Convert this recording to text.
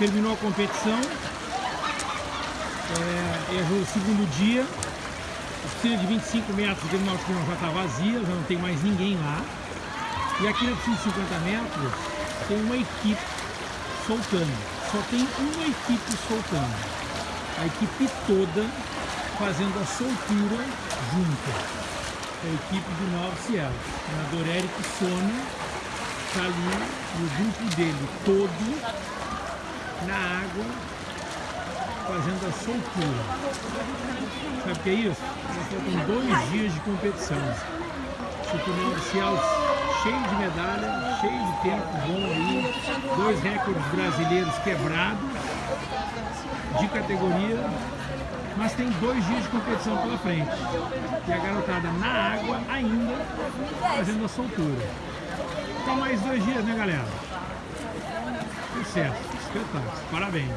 terminou a competição. É, é o segundo dia. A piscina de 25 metros do terminal já está vazia, já não tem mais ninguém lá. E aqui na piscina de 50 metros tem uma equipe soltando. Só tem uma equipe soltando. A equipe toda fazendo a soltura junta. É a equipe do Novo Cielo. O nadador Eric Sona está ali e o grupo dele todo na água fazendo a soltura. Sabe o que é isso? Faltam dois dias de competição. Cinturão oficial cheio de medalha, cheio de tempo bom aí, dois recordes brasileiros quebrados de categoria, mas tem dois dias de competição pela frente. E a garotada na água ainda fazendo a soltura. Então mais dois dias, né galera? Sucesso, espetáculo, parabéns.